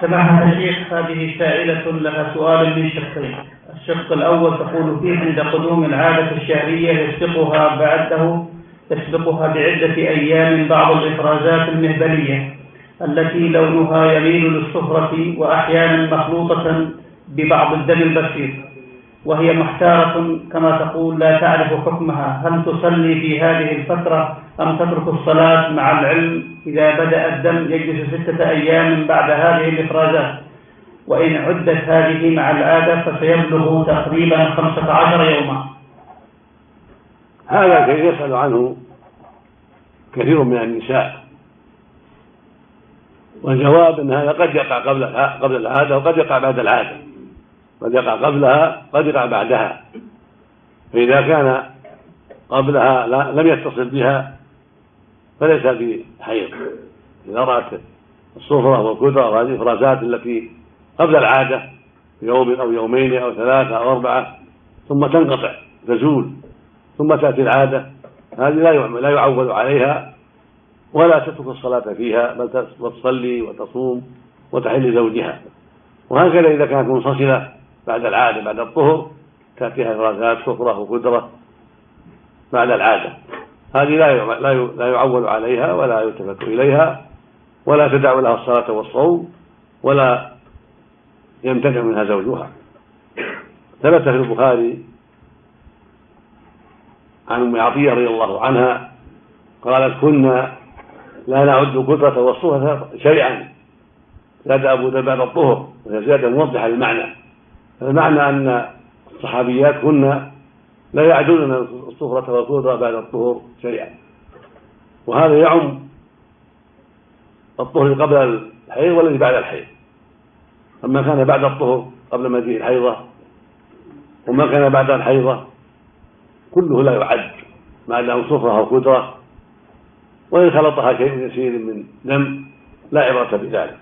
سماحة الشيخ هذه سائلة لها سؤال من شقين الشق الأول تقول فيه عند قدوم العادة الشهرية يسبقها بعده يسبقها بعدة أيام بعض الإفرازات المهبلية التي لونها يميل للصفرة وأحيانا مخلوطة ببعض الدم البسيط. وهي محتارة كما تقول لا تعرف حكمها. هل تصلي في هذه الفترة أم تترك الصلاة مع العلم؟ إذا بدأ الدم يجلس ستة أيام بعد هذه الإفرازات وإن عدت هذه مع العادة فسيبلغ تقريبا خمسة عشر يوما. هذا يسأل عنه كثير من النساء. والجواب إن هذا قد يقع قبل قبل العادة وقد يقع بعد العادة. قد يقع قبلها قد يقع بعدها. فإذا كان قبلها لم يتصل بها فليس بحيض. إذا رأت الصفرة والكدرة وهذه الإفرازات التي قبل العادة يوم أو يومين أو ثلاثة أو أربعة ثم تنقطع تزول ثم تأتي العادة. هذه لا لا يعول عليها ولا تترك الصلاة فيها بل تصلي وتصوم وتحل زوجها وهكذا إذا كانت منفصلة بعد العادة بعد الطهر تأتيها إفرازات صفرة وقدرة. بعد العادة. هذه لا لا يعول عليها ولا يلتفت إليها ولا تدع لها الصلاة والصوم ولا يمتنع منها زوجها. ثبت في البخاري عن أم عطية رضي الله عنها قالت كنا لا نعد القدرة والصفة شيئا زاد أبو ذر بعد الطهر وهي زيادة موضحة للمعنى. المعنى أن الصحابيات كنا لا يعدون الصفرة والقدرة بعد الطهر شيئا وهذا يعم الطهر قبل الحيض والذي بعد الحيض. أما كان بعد الطهر قبل مجيء الحيضة وما كان بعد الحيضة كله لا يعد ما دام صفرة أو قدرة وإن خلطها شيء يسير من دم لا عبرة بذلك.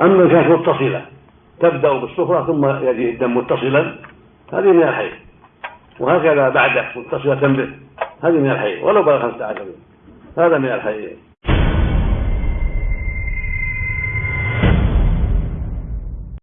أما كانت متصلة تبدأ بالصفرة ثم يجي الدم متصلا. هذه من الحيض. وهكذا بعده متصلة به. هذه من الحيض. ولو بلغ خمسة عشر هذا من الحيض.